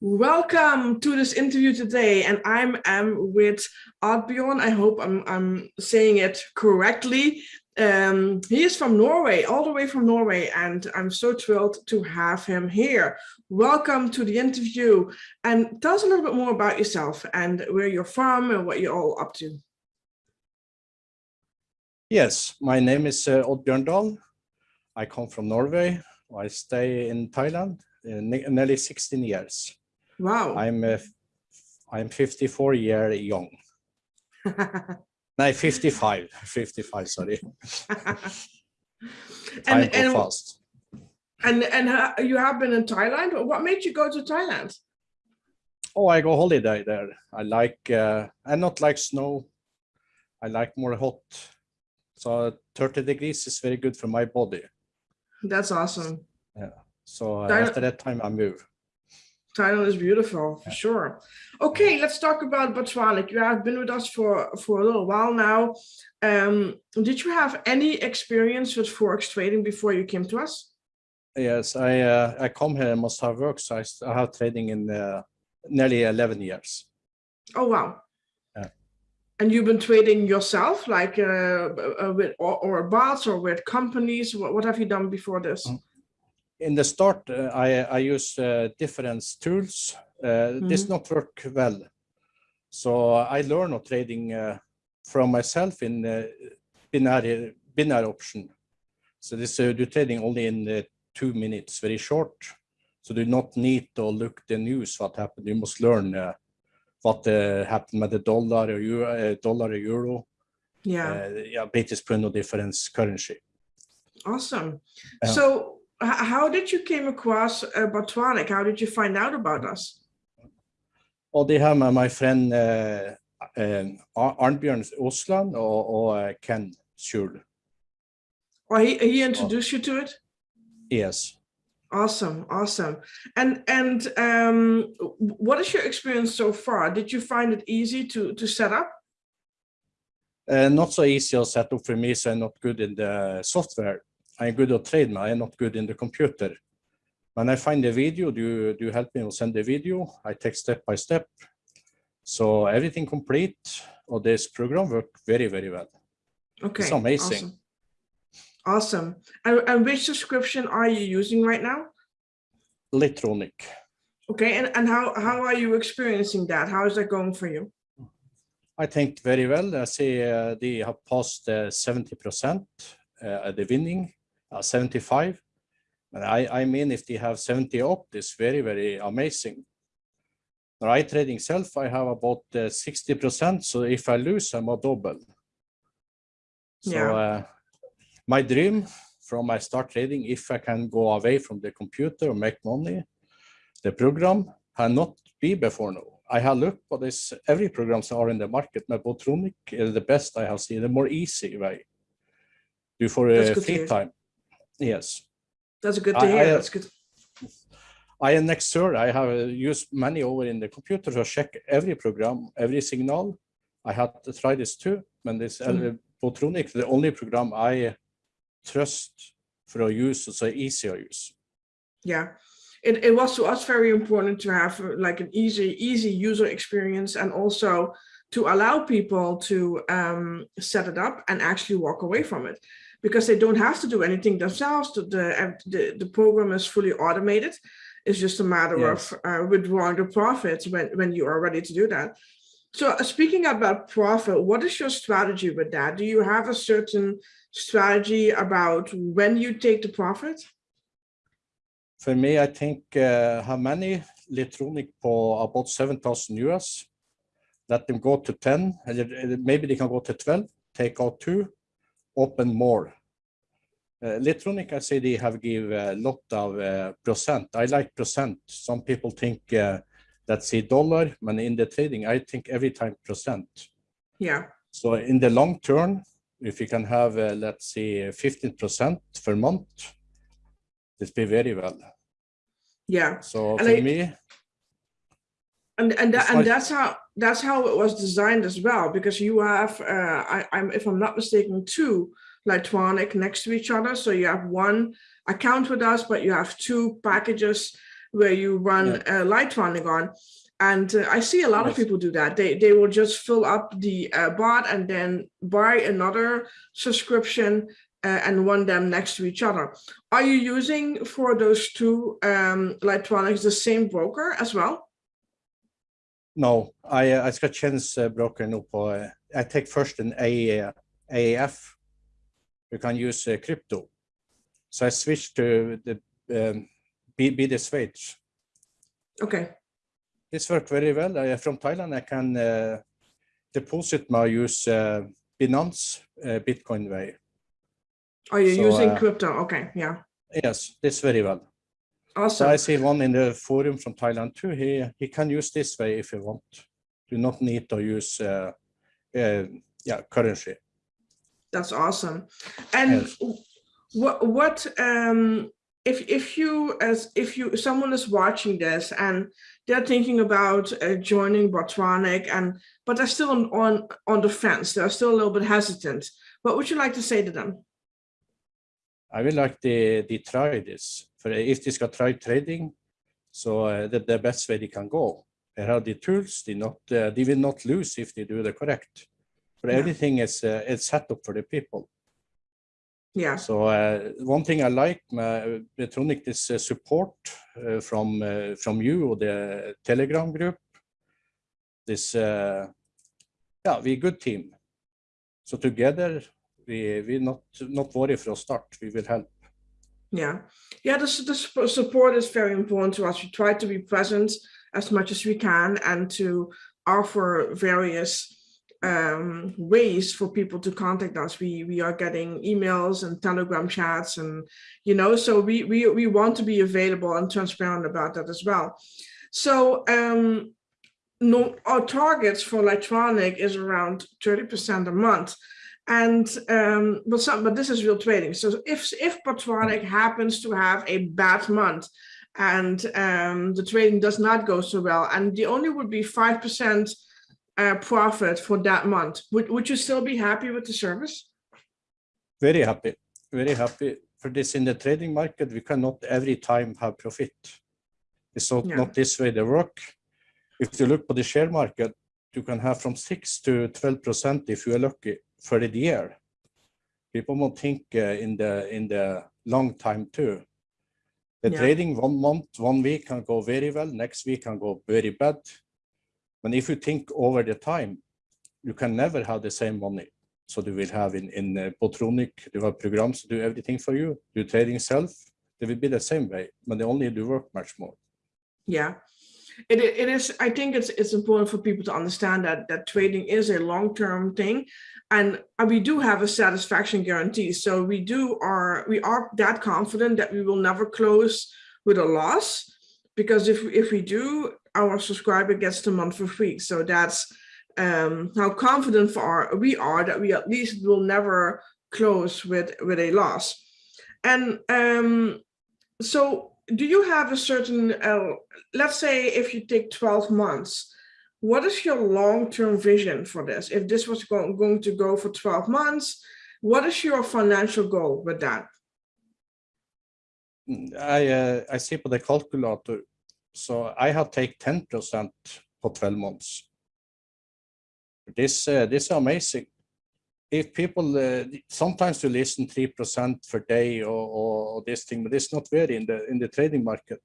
Welcome to this interview today, and I'm am with Oddbjorn. I hope I'm I'm saying it correctly. Um, he is from Norway, all the way from Norway, and I'm so thrilled to have him here. Welcome to the interview, and tell us a little bit more about yourself and where you're from and what you're all up to. Yes, my name is uh, Oddbjørn Dahl. I come from Norway. I stay in Thailand uh, nearly 16 years. Wow. I'm uh, I'm 54 year young. no, 55, 55, sorry. And, and, fast. And, and you have been in Thailand? What made you go to Thailand? Oh, I go holiday there. I like, uh, I not like snow. I like more hot. So 30 degrees is very good for my body. That's awesome. Yeah. So uh, after that time I move. Thailand is beautiful for sure. Okay, let's talk about Botronic. You have been with us for for a little while now. Um, did you have any experience with forex trading before you came to us? Yes, I uh, I come here and must have worked. So I, I have trading in uh, nearly 11 years. Oh wow! Yeah. And you've been trading yourself, like uh, uh with or, or bots or with companies. What, what have you done before this? Mm -hmm in the start, uh, I, I use uh, different tools. Mm -hmm. This mm-hmm. not work well. So I learn trading from myself in binary, binary option. So this uh, do trading only in uh, two minutes, very short. So do not need to look the news what happened. You must learn uh, what happened with the dollar or euro, dollar or euro. Yeah. yeah, British pound difference currency. Awesome. So how did you came across uh? How did you find out about us? Well, they have my, my friend uh, uh, Arnbjørn Osland or, or uh, Ken Schul. Oh, he, he introduced you to it? Yes. Awesome, awesome. And and um, what is your experience so far? Did you find it easy to to set up? Uh, not so easy to set up for me, so I'm not good in the software. I'm good at trade, I'm not good in the computer. When I find a video, do, do you help me to send the video? I take step by step. So everything complete of this program work very, very well. Okay. It's amazing. Awesome. awesome. And, and which subscription are you using right now? Litronic. Okay, and, and how, how are you experiencing that? How is that going for you? I think very well. I see uh, they have passed 70% uh, uh, the winning 75. And I, I mean, if they have 70 up, it's very, very amazing. Right trading self, I have about 60%. Uh, so if I lose, I'm a double. So yeah. uh, my dream from my start trading, if I can go away from the computer or make money, the program had not be before now. I have looked, but this every programs are in the market. My Botronic is the best I have seen, the more easy way. Do for a free time. Yes. That's a good to hear. I, That's good. I am next sir. I have used many over in the computer to check every program, every signal. I had to try this too, and this mm. Botronic, the only program I trust for a use, so easy to use. Yeah, it, it was to us very important to have like an easy, easy user experience and also to allow people to um, set it up and actually walk away from it because they don't have to do anything themselves. The, the, the program is fully automated. It's just a matter yes. of uh, withdrawing the profits when, when you are ready to do that. So uh, speaking about profit, what is your strategy with that? Do you have a certain strategy about when you take the profit? For me, I think uh, how many Litronic for about 7,000 US, let them go to 10, maybe they can go to 12, take out two, open more. Uh, say they have give a lot of uh, percent. I like percent. Some people think uh, that's a dollar, but in the trading, I think every time percent. Yeah. So in the long term, if you can have, uh, let's say, 15% per month, this be very well. Yeah. So and for I, me, and and that, and that's how that's how it was designed as well because you have uh, I, I'm if I'm not mistaken two Litronic next to each other so you have one account with us but you have two packages where you run uh, Lightronic on. And uh, I see a lot of people do that. They they will just fill up the uh, bot and then buy another subscription uh, and run them next to each other. Are you using for those two um, the same broker as well? No, jeg, jeg skal tjenestebroker nå på Jeg tar først en A- AEF. You can use uh, crypto. So I switched to the um, the switch. Okay, This worked very well. I, from Thailand, I can uh, deposit my use uh, Binance uh, Bitcoin way. are you So, using uh, crypto? Okay, yeah, Yes, this very well. So. I see one in the forum from Thailand too. He he can use this way if you want. Do not need to use uh, uh, yeah currency. That's awesome. And Yes. what what um if if you as if you someone is watching this and they're thinking about uh, joining Botronic and but they're still on, on on the fence, they're still a little bit hesitant. What would you like to say to them? I will like the the try this. For if they skal try trading, so uh, the, the best way they can go. They have the tools. They not uh, they will not lose if they do the correct. For Yeah. everything is uh, it's set up for the people. Yeah, So uh, one thing I like med Botronic is uh, support uh, from uh, from you or the Telegram group. This uh, yeah, we a good team. So together we we not not worry from start. We will help. yeah, yeah. The, the support is very important to us. We try to be present as much as we can and to offer various um, ways for people to contact us. We we are getting emails and Telegram chats, and you know, so we we we want to be available and transparent about that as well. So um, no, our targets for Botronic is around thirty percent a month. And um, but some but this is real trading. So if if Botronic happens to have a bad month and um, the trading does not go so well, and the only would be five percent uh, profit for that month, would would you still be happy with the service? Very happy, very happy. For this in the trading market, we cannot every time have profit. It's not, Yeah. not this way they work. If you look at the share market, you can have from six to twelve percent if you are lucky for the year. People won't think uh, in the in the long time too. The Yeah. trading one month, one week can go very well, next week can go very bad. But if you think over the time, you can never have the same money. So you will have in, in uh, Botronic, you have programs to do everything for you. Do trading self, they will be the same way, but they only do work much more. Yeah, it it is. I think it's it's important for people to understand that that trading is a long term thing, and we do have a satisfaction guarantee. So we do are we are that confident that we will never close with a loss, because if if we do, our subscriber gets the month for free. So that's um, how confident for we are that we at least will never close with with a loss. And um, so do you have a certain, uh, let's say if you take 12 months, what is your long-term vision for this? If this was go- going to go for 12 months, what is your financial goal with that? Mm, I, uh, I see på the calculator, so I have take 10% for 12 months. This, uh, this is amazing. If people, uh, sometimes you listen 3% per day or, or this thing, but it's not very in the, in the trading market.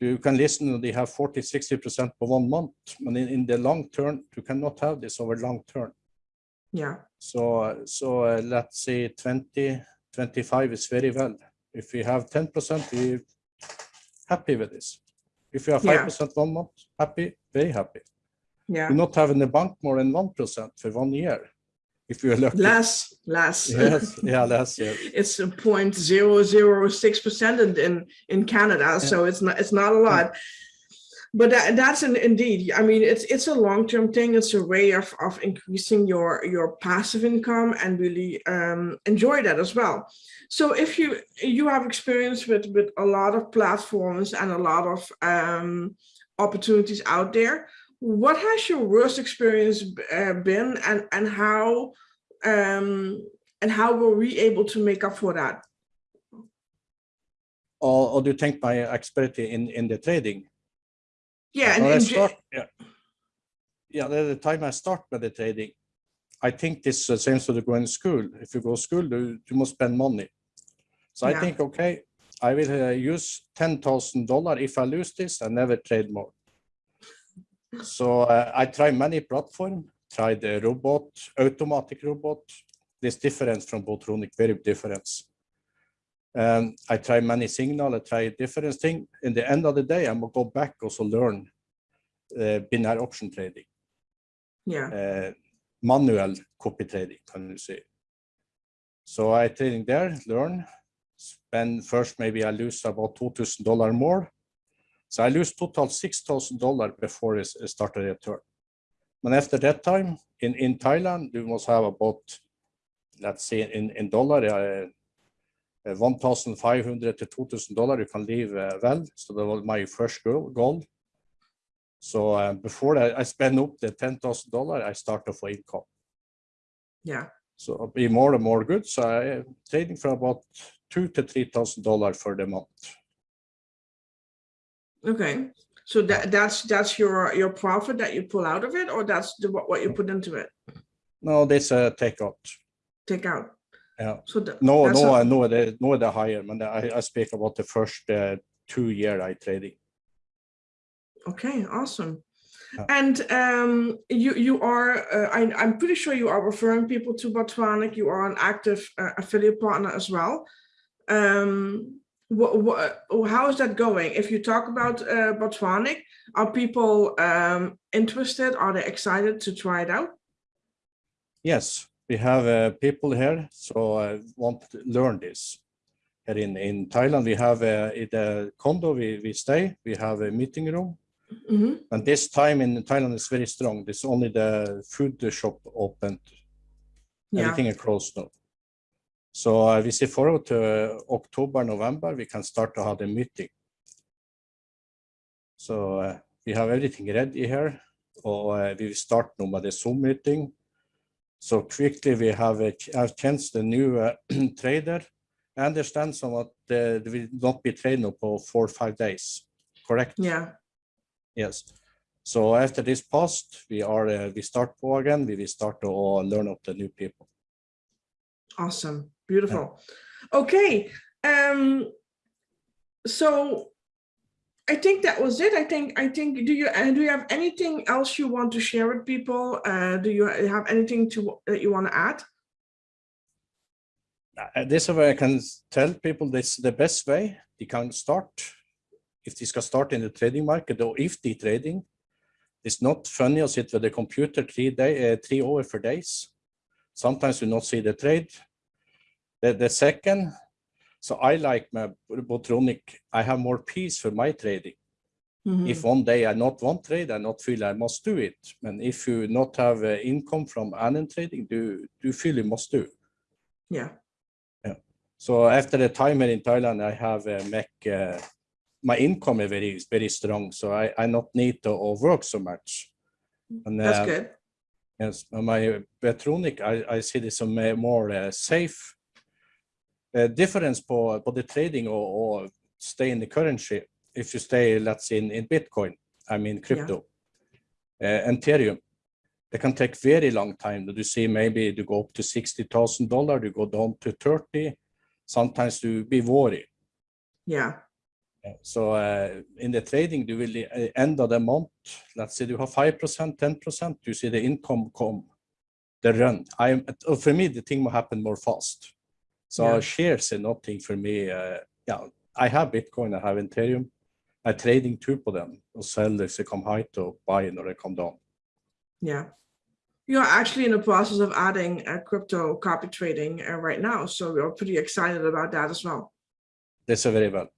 You can listen they have 40, 60% for one month, but in, in the long term, you cannot have this over long term. Yeah, So, so uh, let's say 20, 25 is very well. If we have 10%, we happy with this. If you have 5% one month, happy, very happy. yeah, You not have in the bank more than 1% for one year. If you're lucky. less, less. Yes, yeah, less, yeah. It's a point zero zero six percent in, in in Canada, so it's not it's not a lot. But that, that's an, indeed. I mean, it's it's a long term thing. It's a way of of increasing your your passive income and really um, enjoy that as well. So if you you have experience with with a lot of platforms and a lot of um, opportunities out there, what has your worst experience uh, been, and and how um, and how were we able to make up for that? Or, or do you think my expertise in, in the trading? Yeah, and, When and start, yeah. Yeah, the, time I start with the trading, I think this is the same as to go in school. If you go to school, you, you must spend money. So Yeah. I think, okay, I will uh, use ten thousand dollar. If I lose this, I never trade more. So uh, I try many platform. Try the robot, automatic robot. This difference from Botronic, very different. And I try many signal. I try different thing. In the end of the day, I'm gonna go back also learn uh, binary option trading yeah, uh, manual copy trading, can you say. So I trading there, learn, spend first, maybe I lose about $2,000 more. So I lose total $6,000 before it it started a return. And after that time, in, in Thailand, you must have about, let's say in, in dollar, uh, uh, 1,500 to $2,000 you can live uh, well. So that was my first goal. goal. So uh, before I, I spend up the ten thousand dollar, I start off for income. yeah, So I'll be more and more good. So I am trading for about two to three thousand dollar for the month. Okay. So that, that's, that's your, your profit that you pull out of it, or that's the, what, what you put into it, No, that's a take out. take out? Yeah. So the. No, no, a- I know the no the higher. Man, I, I speak about the first uh, two year I trading. Okay, awesome. Yeah. And um, you you are uh, I, I'm pretty sure you are referring people to Botronic. You are an active uh, affiliate partner as well. Um, what, what, how is that going? If you talk about uh, Botronic, are people um, interested? Are they excited to try it out? Yes, we have uh, people here, so I want to learn this. Here in, in Thailand, we have uh, in the condo we, we stay, we have a meeting room. hmm And this time in Thailand is very strong. There's only the food shop opened. Yeah, Everything closed now. So we see forward to uh, October, November, we can start to have the meeting. So uh, we have everything ready here. Or uh, we will start now with the Zoom meeting. So quickly we have a have chance the new uh, trader. I understand somewhat uh, will not be trained for four or five days, correct? yeah, Yes. So after this post, we are uh, we start again. We will start to learn of the new people. awesome, beautiful. Okay, um, so I think that was it. I think I think do you uh, do you have anything else you want to share with people? Uh, do you have anything to that you want to add? Uh, this way I can tell people this is the best way they can start. If this can start in the trading market or if they trading, it's not funny to sit with the computer three day, uh, three hour for days. Sometimes you not see the trade. The, the second, so I like my Botronic, I have more peace for my trading. Mhm. If one day I not want trade, I not feel I must do it. And if you not have uh, income from any trading, do you feel you must do? Yeah, Yeah. So after the time here in Thailand, I have uh, make uh, my income is very very strong. So I I not need to work so much. And that's uh, good. yes, my Botronic, I I see this a more uh, safe difference for for the trading or, stay in the currency. If you stay, let's say in, in Bitcoin, I mean crypto, uh, Ethereum, it can take very long time. That you see, maybe you go up to sixty thousand dollar, you go down to thirty. Sometimes you be worried. Yeah, So uh, in the trading, you will uh, end of the month. Let's say you have five percent, ten percent. You see the income come, the run. I for me the thing will happen more fast. So Yeah. shares are nothing for me. Uh, yeah, I have Bitcoin. I have Ethereum. I trading two of them. Or sell if they come high to buy or they come down. yeah. You're actually in the process of adding uh, crypto copy trading uh, right now, so we're pretty excited about that as well. That's a very well.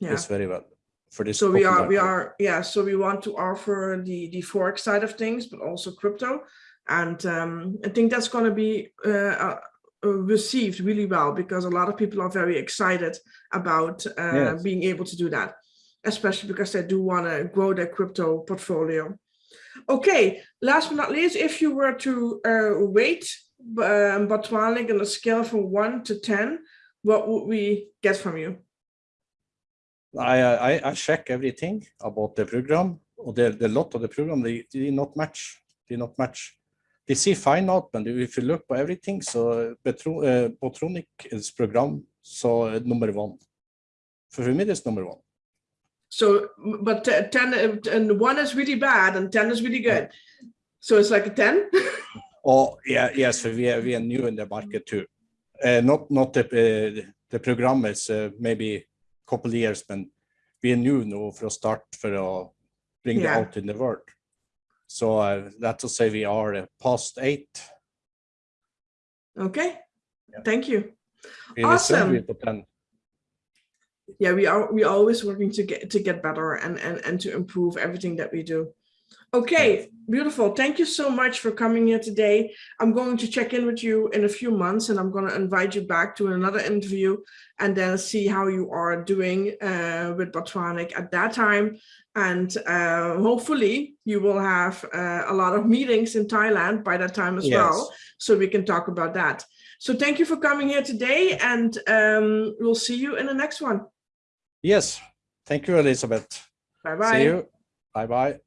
Yeah. That's very well for this. So we are, we are, yeah, so we want to offer the, the Forex side of things, but also crypto. And um, I think that's gonna be uh, uh, uh, received really well because a lot of people are very excited about uh, Yes. being able to do that, especially because they do wanna grow their crypto portfolio. Okay, last but not least, if you were to uh, rate um, Botronic on a scale from one to 10, what would we get from you? I, I, I check everything about the program. Or the, the lot of the program, they, they not match. They not match. They see fine out, but if you look by everything, so Betro, uh, Botronic is program, so uh, number one. For me, it's number one. So, but 10 uh, and one is really bad and 10 is really good. So it's like a 10? Oh, yeah, yes, we are, we are new in the market too. Uh, not, not the, uh, the program is uh, maybe couple years, but we are new now for a start for uh, bring Yeah. it out in the world. So uh, that's to say we are past eight. Okay. Yeah. Thank you. We Awesome. be to 10. Yeah, we are we are always working to get to get better and and and to improve everything that we do. Okay, beautiful. Thank you so much for coming here today. I'm going to check in with you in a few months and I'm going to invite you back to another interview and then see how you are doing uh, with Botronic at that time. And uh, hopefully you will have uh, a lot of meetings in Thailand by that time as well. So we can talk about that. So thank you for coming here today and um, we'll see you in the next one. Yes. Thank you, Elizabeth. Bye bye. See you. Bye bye.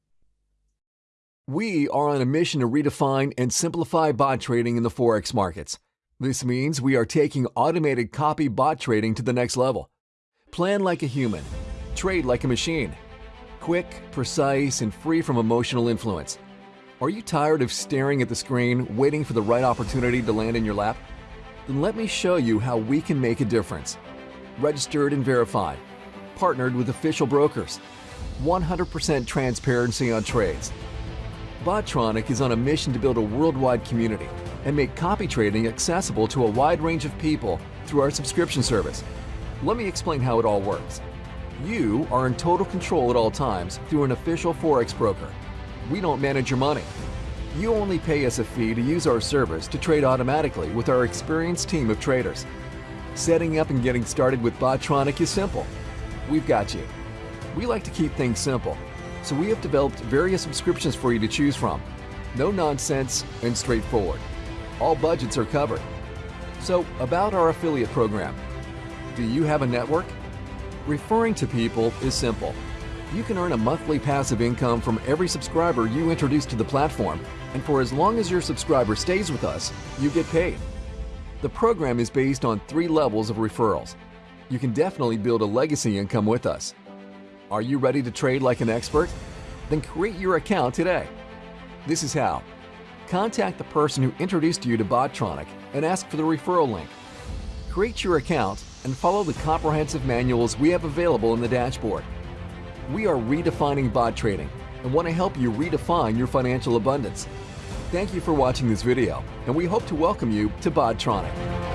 We are on a mission to redefine and simplify bot trading in the Forex markets. This means we are taking automated copy bot trading to the next level. Plan like a human, trade like a machine. Quick, precise, and free from emotional influence. Are you tired of staring at the screen, waiting for the right opportunity to land in your lap? Then let me show you how we can make a difference. Registered and verified, partnered with official brokers, 100% transparency on trades. Botronic is on a mission to build a worldwide community and make copy trading accessible to a wide range of people through our subscription service. Let me explain how it all works. You are in total control at all times through an official Forex broker. We don't manage your money. You only pay us a fee to use our service to trade automatically with our experienced team of traders. Setting up and getting started with Botronic is simple. We've got you. We like to keep things simple, so we have developed various subscriptions for you to choose from. No nonsense and straightforward. All budgets are covered. So, about our affiliate program. Do you have a network? Referring to people is simple. You can earn a monthly passive income from every subscriber you introduce to the platform, and for as long as your subscriber stays with us, you get paid. The program is based on three levels of referrals. You can definitely build a legacy income with us. Are you ready to trade like an expert? Then create your account today. This is how. Contact the person who introduced you to Botronic and ask for the referral link. Create your account and follow the comprehensive manuals we have available in the dashboard. We are redefining bot trading and want to help you redefine your financial abundance. Thank you for watching this video, and we hope to welcome you to Botronic.